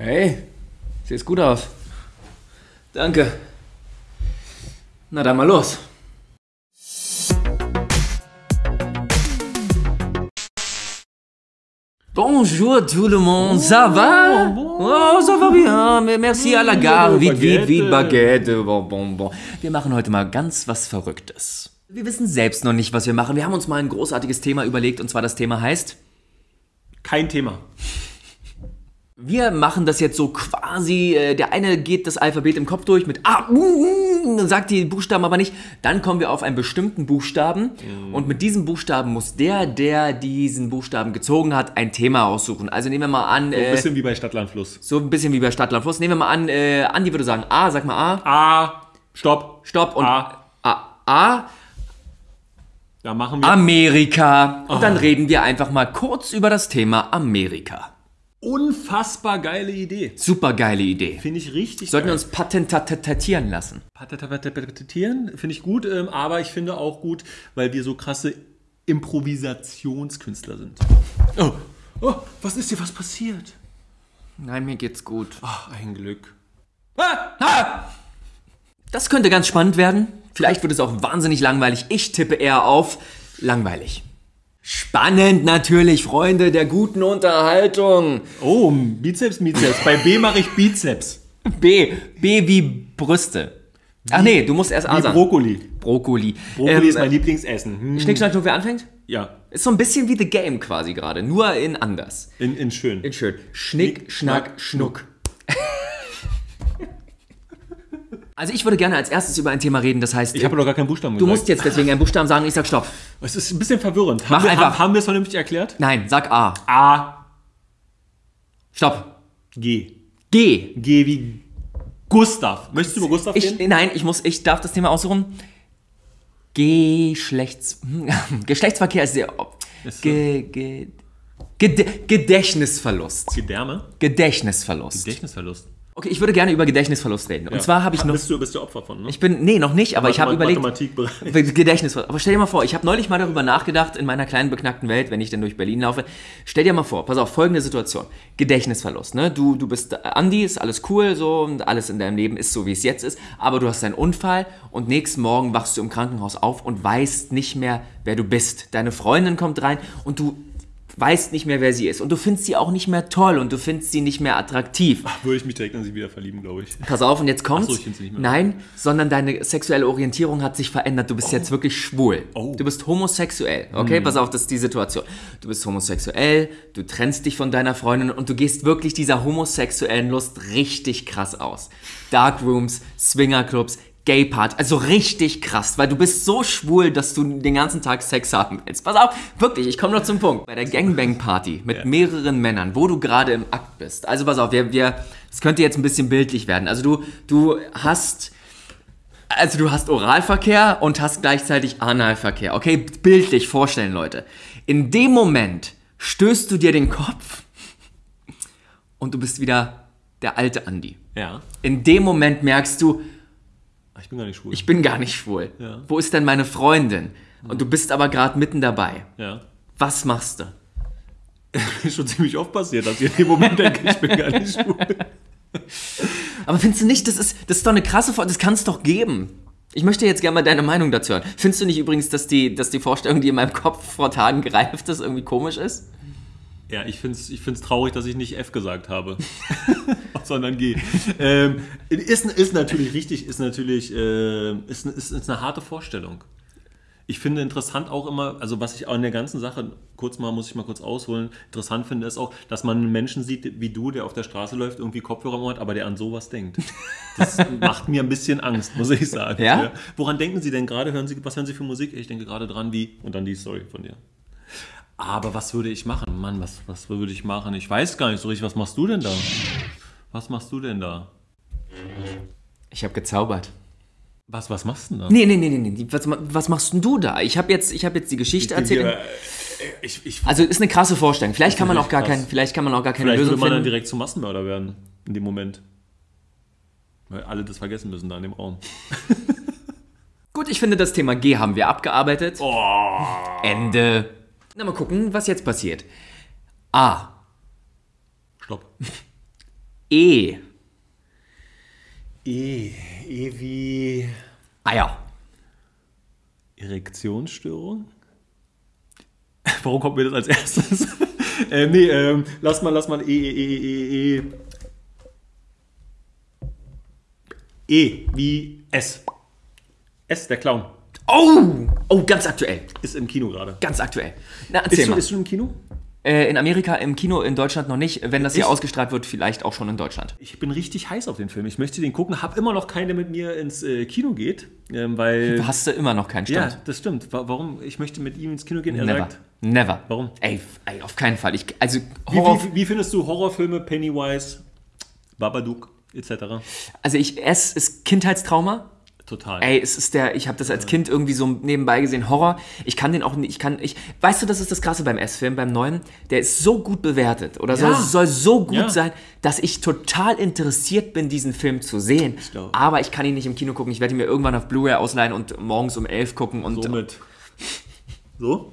Hey, siehst gut aus. Danke. Na dann mal los. Bonjour tout le monde, ça va? Oh, ça va bien, merci à la gare, vite, vite, vite, Baguette, bon, bon, bon. Wir machen heute mal ganz was Verrücktes. Wir wissen selbst noch nicht, was wir machen. Wir haben uns mal ein großartiges Thema überlegt und zwar das Thema heißt Kein Thema. Wir machen das jetzt so quasi, äh, der eine geht das Alphabet im Kopf durch mit A, mm, mm, sagt die Buchstaben aber nicht. Dann kommen wir auf einen bestimmten Buchstaben und mit diesem Buchstaben muss der, der diesen Buchstaben gezogen hat, ein Thema aussuchen. Also nehmen wir mal an, So ein äh, bisschen wie bei Stadtland Fluss. so ein bisschen wie bei Stadtland Fluss. Nehmen wir mal an, äh, Andi würde sagen A, sag mal A, A, Stopp. Stopp und A. A, A Da machen wir Amerika. Und dann reden wir einfach mal kurz über das Thema Amerika. Unfassbar geile Idee. Super geile Idee. Finde ich richtig Sollten wir geil. uns patentieren lassen. Patentieren finde ich gut, ähm, aber ich finde auch gut, weil wir so krasse Improvisationskünstler sind. Oh, oh was ist dir was passiert? Nein, mir geht's gut. Ach, ein Glück. Das könnte ganz spannend werden. Vielleicht wird es auch wahnsinnig langweilig. Ich tippe eher auf langweilig. Spannend natürlich, Freunde der guten Unterhaltung. Oh, Bizeps, Bizeps. Bei B mache ich Bizeps. B. B wie Brüste. Ach nee, du musst erst A Wie sagen. Brokkoli. Brokkoli. Brokkoli Ähm, ist mein Lieblingsessen. Hm. Schnick, schnack, schnuck, wer anfängt? Ja, Ist so ein bisschen wie The Game quasi gerade, nur in anders. in, in schön. In schön. Schnick, Schnick, schnack, schnack, schnuck. Also ich würde gerne als erstes über ein Thema reden, das heißt, Ich habe doch gar keinen Buchstaben du gesagt. musst jetzt deswegen einen Buchstaben sagen, ich sag Stopp. Es ist ein bisschen verwirrend. Mach Haben wir, einfach. haben, haben wir es vernünftig erklärt? Nein, sag A. A, Stopp. G. G. G wie Gustav. Möchtest du über Gustav Ich, reden? nein, ich muss, ich darf das Thema aussuchen. Geschlechts, Geschlechtsverkehr ist sehr. Ist. Ge, ge, Gedächtnisverlust. Gedärme? Gedächtnisverlust. Gedächtnisverlust. Okay, ich würde gerne über Gedächtnisverlust reden. Und zwar habe ich noch. Bist du, bist du Opfer von, ne? Ich bin, nee, noch nicht, aber ich habe überlegt. Mathematikbereich. Gedächtnisverlust. Aber stell dir mal vor, ich habe neulich mal darüber nachgedacht, in meiner kleinen beknackten Welt, wenn ich denn durch Berlin laufe. Stell dir mal vor, pass auf, folgende Situation. Gedächtnisverlust, ne? Du, du bist äh, Andi, ist alles cool so und alles in deinem Leben ist so, wie es jetzt ist. Aber du hast einen Unfall und nächsten Morgen wachst du im Krankenhaus auf und weißt nicht mehr, wer du bist. Deine Freundin kommt rein und du weißt nicht mehr, wer sie ist. Und du findest sie auch nicht mehr toll und du findest sie nicht mehr attraktiv. Würde ich mich direkt an sie wieder verlieben, glaube ich. Pass auf, und jetzt kommt's. Ach so, ich find's nicht mehr. Nein, sondern deine sexuelle Orientierung hat sich verändert. Du bist jetzt wirklich schwul. Oh. Du bist homosexuell. Okay, pass auf, das ist die Situation. Du bist homosexuell, du trennst dich von deiner Freundin und du gehst wirklich dieser homosexuellen Lust richtig krass aus. Darkrooms, Swingerclubs, Gay-Party, also richtig krass, weil du bist so schwul, dass du den ganzen Tag Sex haben willst. Pass auf, wirklich, ich komme noch zum Punkt. Bei der Gangbang-Party mit Ja. mehreren Männern, wo du gerade im Akt bist. Also pass auf, wir, wir, das könnte jetzt ein bisschen bildlich werden. Also du, du hast, also du hast Oralverkehr und hast gleichzeitig Analverkehr. Okay, bildlich vorstellen, Leute. In dem Moment stößt du dir den Kopf und du bist wieder der alte Andi. Ja. In dem Moment merkst du, ich bin gar nicht schwul. ich bin gar nicht schwul. Ja. Wo ist denn meine Freundin? Und du bist aber gerade mitten dabei. ja. Was machst du? Ist schon ziemlich oft passiert, dass ich in dem Moment denke, ich bin gar nicht schwul. Aber findest du nicht, das ist, das ist doch eine krasse Vor das kann es doch geben. Ich möchte jetzt gerne mal deine Meinung dazu hören. Findest du nicht übrigens, dass die, dass die Vorstellung, die in meinem Kopf vor Tagen gereift ist, irgendwie komisch ist? Ja, ich finde es ich find's traurig, dass ich nicht F gesagt habe, sondern G. Ähm, ist, ist natürlich richtig, ist natürlich äh, ist, ist, ist eine harte Vorstellung. Ich finde interessant auch immer, also was ich auch in der ganzen Sache, kurz mal, muss ich mal kurz ausholen, interessant finde, ist auch, dass man einen Menschen sieht wie du, der auf der Straße läuft, irgendwie Kopfhörer hat, aber der an sowas denkt. Das macht mir ein bisschen Angst, muss ich sagen. Ja? Woran denken Sie denn gerade? Hören Sie, was hören Sie für Musik? Ich denke gerade dran wie, und dann die Story von dir. Aber was würde ich machen? Mann, was, was würde ich machen? Ich weiß gar nicht so richtig. Was machst du denn da? Was machst du denn da? Ich habe gezaubert. Was, was machst du denn da? Nee, nee, nee, nee, nee. Was, was machst denn du da? Ich habe jetzt, ich hab jetzt die Geschichte erzählt. Hier, äh, ich, ich, Also ist eine krasse Vorstellung. Vielleicht kann man auch gar krass. kein, vielleicht kann man auch gar keine vielleicht würde Lösung man dann finden. direkt zum Massenmörder werden. In dem Moment. Weil alle das vergessen müssen da in dem Raum. Gut, ich finde, das Thema G haben wir abgearbeitet. Oh. Ende. Na, mal gucken, was jetzt passiert. A. Stopp. E. E. E wie Eier. Erektionsstörung? Warum kommt mir das als erstes? ähm, nee, ähm, lass mal, lass mal E, E, E, E, E. E wie S. S, der Clown. Oh! Oh, ganz aktuell. Ist im Kino gerade. Ganz aktuell. Na, Ist erzähl du, mal. ist du im Kino? Äh, in Amerika im Kino, in Deutschland noch nicht. Wenn das hier Echt? ausgestrahlt wird, vielleicht auch schon in Deutschland. Ich bin richtig heiß auf den Film. Ich möchte den gucken. Hab immer noch keinen, der mit mir ins äh, Kino geht, ähm, weil. Hast du immer noch keinen Ja, Stand? das stimmt. Wa- Warum? Ich möchte mit ihm ins Kino gehen. Er Never. sagt. Never. Warum? Ey, ey, auf keinen Fall. Ich, also Wie, Horror, wie, wie findest du Horrorfilme, Pennywise, Babadook etc.? also ich, es ist Kindheitstrauma. Total. Ey, es ist der, ich habe das als Kind irgendwie so nebenbei gesehen, Horror. Ich kann den auch nicht, ich kann, ich, weißt du, das ist das Krasse beim S-Film, beim neuen, der ist so gut bewertet oder soll, Ja. soll so gut Ja. sein, dass ich total interessiert bin, diesen Film zu sehen. glaub- Aber ich kann ihn nicht im Kino gucken. Ich werde ihn mir irgendwann auf Blu-ray ausleihen und morgens um 11 gucken. Und, Somit. So?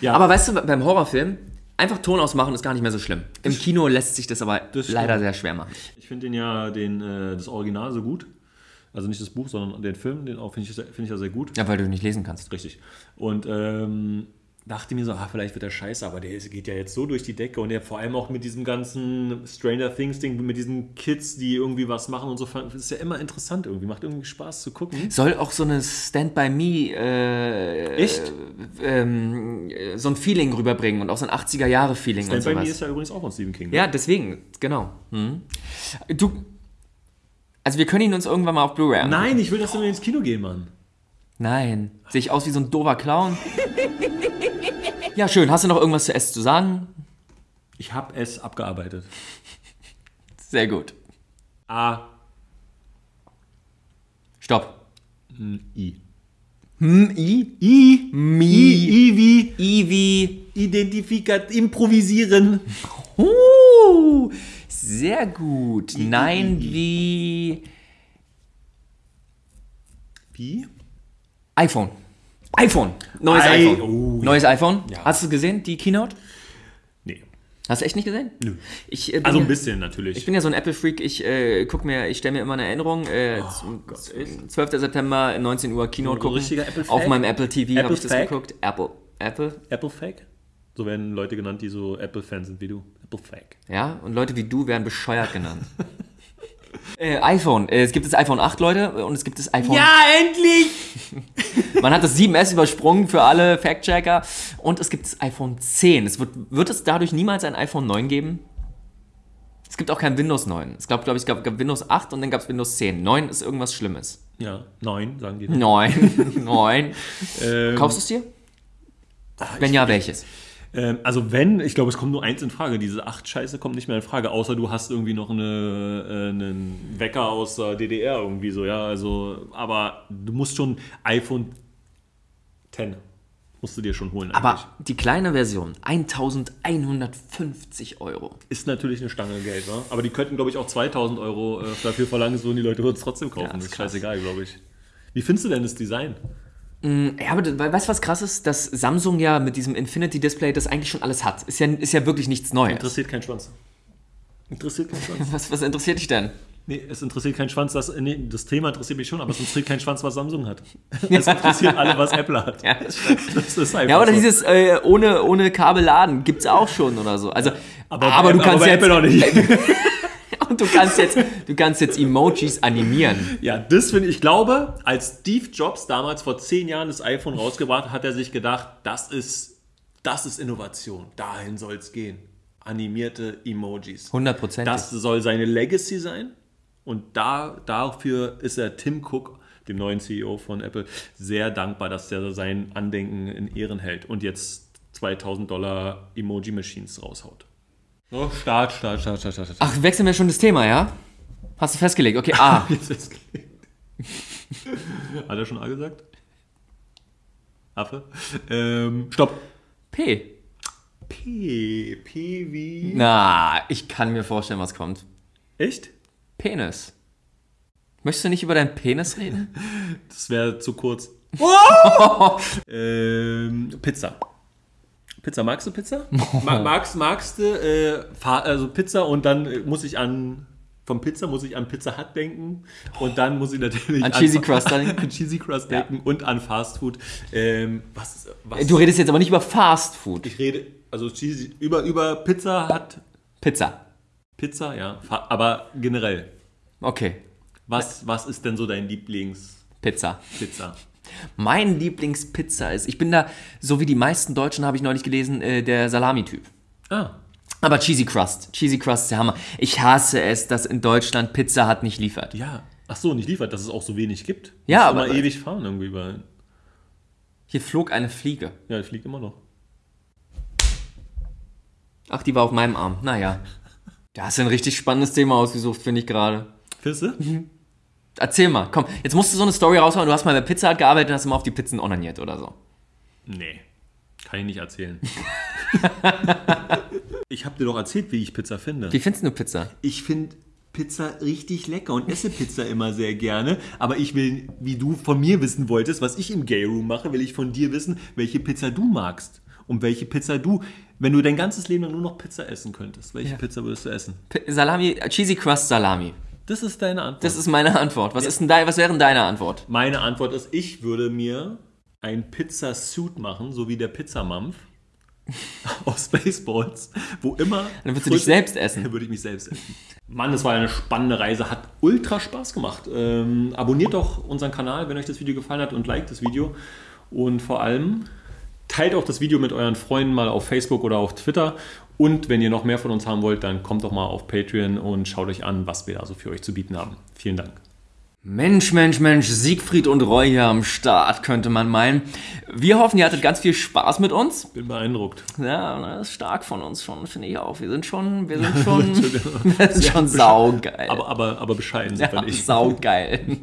Ja. aber weißt du, beim Horrorfilm, einfach Ton ausmachen ist gar nicht mehr so schlimm. Im Kino lässt sich das aber Das leider sehr schwer machen. Ich finde den ja, den, äh, das Original so gut. Also nicht das Buch, sondern den Film, den auch finde ich, finde ich ja sehr gut. Ja, weil du nicht lesen kannst. Richtig. Und ähm, dachte mir so, ah, vielleicht wird er scheiße, aber der geht ja jetzt so durch die Decke und der vor allem auch mit diesem ganzen Stranger Things Ding, mit diesen Kids, die irgendwie was machen und so, ist ja immer interessant irgendwie, macht irgendwie Spaß zu gucken. Soll auch so eine Stand by Me äh, Echt? ähm, äh, so ein Feeling rüberbringen und auch so ein 80er Jahre Feeling und Stand by sowas. Me ist ja übrigens auch von Stephen King. ne? ja, deswegen, genau. Hm. Du, also wir können ihn uns irgendwann mal auf Blu-ray angucken. Nein, ich will, dass wir ins Kino gehen, Mann. Nein. Sehe ich aus wie so ein doofer Clown? ja, schön. Hast du noch irgendwas zu S zu sagen? Ich habe es abgearbeitet. Sehr gut. A, Stopp. I. Hm, I? I, Mi. I, I wie I wie. Identifikat, improvisieren. Uh, sehr gut. Nein wie. Wie? iPhone. iPhone. Neues Ei- iPhone. oh, Neues iPhone. Ja. Hast du gesehen, die Keynote? Nee. Hast du echt nicht gesehen? Nö. Ich, äh, Also ja, ein bisschen natürlich. Ich bin ja so ein Apple-Freak. Ich äh, guck mir, ich stelle mir immer eine Erinnerung. Äh, Oh z- 12. September, 19 Uhr Keynote gucken. richtiger Apple-Fag? Auf meinem Apple TV habe Apple ich das Fag? geguckt. Apple. Apple. Apple Fag? So werden Leute genannt, die so Apple-Fans sind wie du. Apple Fag. Ja, und Leute wie du werden bescheuert genannt. äh, iPhone. Äh, es gibt das iPhone 8, Leute, und es gibt das iPhone. endlich! Man hat das 7S übersprungen für alle Fact-Checker. Und es gibt das iPhone 10. Es wird, wird es dadurch niemals ein iPhone 9 geben? Es gibt auch kein Windows 9. Es gab, glaube ich, es gab, gab Windows 8 und dann gab es Windows 10. 9 ist irgendwas Schlimmes. Ja, neun, sagen die. 9. 9. Ähm, Kaufst du es dir? Wenn ja, welches? Ähm, also wenn, ich glaube, es kommt nur eins in Frage. Diese acht Scheiße kommt nicht mehr in Frage, außer du hast irgendwie noch eine, äh, einen Wecker aus der DDR irgendwie so, ja. Also, aber du musst schon iPhone 10 musst du dir schon holen. Aber eigentlich. die kleine Version, 1150 Euro. Ist natürlich eine Stange Geld, ne? Aber die könnten, glaube ich, auch 2000 Euro äh, dafür verlangen, so und die Leute würden es trotzdem kaufen. Ja, das ist ist krass. scheißegal, glaube ich. Wie findest du denn das Design? Ja, aber weißt du, was krass ist? Dass Samsung ja mit diesem Infinity Display das eigentlich schon alles hat. Ist ja, ist ja wirklich nichts Neues. Interessiert keinen Schwanz. Interessiert keinen Schwanz. Was, was interessiert dich denn? Nee, es interessiert keinen Schwanz, das, nee, das Thema interessiert mich schon, aber es interessiert keinen Schwanz, was Samsung hat. Es interessiert alle, was Apple hat. Ja, das. Das ist einfach Ja, oder so. dieses äh, ohne, ohne Kabel laden gibt's auch schon oder so. Also, aber, bei- du kannst bei jetzt, Apple noch nicht. Und du kannst jetzt, du kannst jetzt Emojis animieren. Ja, das finde ich, ich glaube, als Steve Jobs damals vor zehn Jahren das iPhone rausgebracht hat, hat er sich gedacht, das ist, das ist Innovation. Dahin soll es gehen. Animierte Emojis. 100%. Das soll seine Legacy sein. Und da, dafür ist er Tim Cook, dem neuen CEO von Apple, sehr dankbar, dass er sein Andenken in Ehren hält und jetzt 2000 Dollar Emoji-Machines raushaut. Oh, Start, Start, Start, Start, Start. Ach, wechseln wir schon das Thema, ja? Hast du festgelegt? Okay, A. Hat er schon A gesagt? Affe? Ähm, stopp. P. P. P wie. Na, ich kann mir vorstellen, was kommt. Echt? Penis. Möchtest du nicht über deinen Penis reden? Das wäre zu kurz. ähm, Pizza. Pizza, magst du Pizza? Ma magst, magst du äh, also Pizza und dann äh, muss ich an vom Pizza muss ich an Pizza Hut denken und dann muss ich natürlich An Cheesy Crust an, an Cheesy Crust denken und an Fast Food. Ähm, was, was Du redest jetzt aber nicht über Fast Food. ich rede also cheesy, über über Pizza Hut Pizza. Pizza, ja, aber generell. Okay. Was, was ist denn so dein Lieblingspizza? Pizza. Mein Lieblingspizza ist, ich bin da, so wie die meisten Deutschen, habe ich neulich gelesen, äh, der Salami-Typ. Ah, Aber Cheesy Crust. Cheesy Crust ist der Hammer. Ich hasse es, dass in Deutschland Pizza hat nicht liefert. ja. Ach so, nicht liefert, dass es auch so wenig gibt. Ja, Musst aber- immer ewig fahren irgendwie überall. Hier flog eine Fliege. Ja, ich fliege immer noch. Ach, die war auf meinem Arm. Naja. Da hast du ein richtig spannendes Thema ausgesucht, finde ich gerade. Findest du? Erzähl mal, komm, jetzt musst du so eine Story raushauen. Du hast mal bei Pizza Hut gearbeitet und hast immer auf die Pizzen onaniert oder so. Nee, kann ich nicht erzählen. ich habe dir doch erzählt, wie ich Pizza finde. Wie findest du Pizza? Ich finde Pizza richtig lecker und esse Pizza immer sehr gerne. Aber ich will, wie du von mir wissen wolltest, was ich im Gay Room mache, will ich von dir wissen, welche Pizza du magst. Und welche Pizza du, wenn du dein ganzes Leben lang nur noch Pizza essen könntest, welche Ja. Pizza würdest du essen? P Salami, äh, Cheesy Crust Salami. Das ist deine Antwort. Das ist meine Antwort. Was, ist denn dein, was wäre denn deine Antwort? Meine Antwort ist, ich würde mir ein Pizza-Suit machen, so wie der Pizzamampf aus Spaceballs, wo immer... Dann würdest du dich selbst essen. Dann würde ich mich selbst essen. Mann, das war eine spannende Reise, hat ultra Spaß gemacht. Ähm, abonniert doch unseren Kanal, wenn euch das Video gefallen hat und liked das Video. Und vor allem teilt auch das Video mit euren Freunden mal auf Facebook oder auf Twitter. Und wenn ihr noch mehr von uns haben wollt, dann kommt doch mal auf Patreon und schaut euch an, was wir da so für euch zu bieten haben. Vielen Dank. Mensch, Mensch, Mensch, Siegfried und Roy hier am Start, könnte man meinen. Wir hoffen, ihr hattet ganz viel Spaß mit uns. Bin beeindruckt. Ja, das ist stark von uns schon, finde ich auch. Wir sind schon, wir sind schon, wir sind schon saugeil. Aber, aber, aber bescheiden sind ja, wir nicht. saugeil.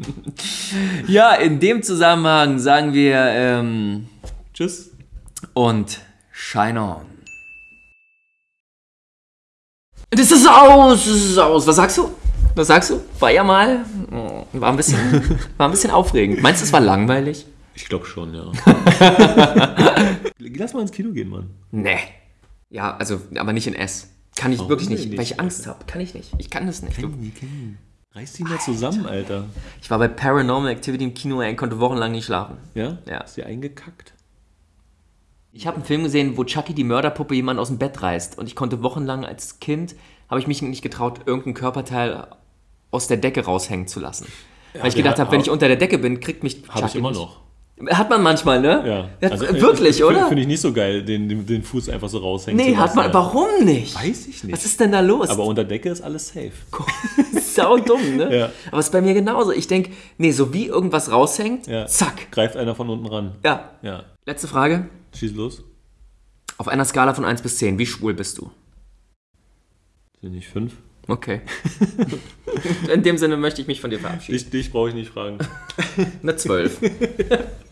ja, in dem Zusammenhang sagen wir ähm, Tschüss. Und shine on. Das ist aus, das ist aus. Was sagst du? Was sagst du? War ja mal, oh, war ein bisschen, war ein bisschen aufregend. Meinst du, es war langweilig? Ich glaube schon, ja. Lass mal ins Kino gehen, Mann. Nee. Ja, also, aber nicht in S. Kann ich wirklich denn nicht, nicht? weil ich Angst habe. Kann ich nicht. Ich kann das nicht. Du, Reiß die mal zusammen, Alter. ich war bei Paranormal Activity im Kino ey, und konnte wochenlang nicht schlafen. Ja? Ja. Ist dir eingekackt? Ich habe einen Film gesehen, wo Chucky die Mörderpuppe jemand aus dem Bett reißt und ich konnte wochenlang als Kind, habe ich mich nicht getraut, irgendein Körperteil aus der Decke raushängen zu lassen. Weil ich gedacht ha- habe, wenn ich unter der Decke bin, kriegt mich Habe ich immer noch. Hat man manchmal, ne? Ja. Ja, äh, wirklich, ich, oder? Finde ich nicht so geil, den, den, den Fuß einfach so raushängen nee, zu hat lassen, man. ja. Warum nicht? Weiß ich nicht. Was ist denn da los? Aber unter Decke ist alles safe. Sau dumm, ne? Ja. Aber es ist bei mir genauso. Ich denke, nee, so wie irgendwas raushängt, Ja. zack. Greift einer von unten ran. Ja. Ja. Letzte Frage. Schieß los. Auf einer Skala von 1 bis 10, wie schwul bist du? Sind nicht fünf? Okay. In dem Sinne möchte ich mich von dir verabschieden. Dich, dich brauche ich nicht fragen. Eine 12.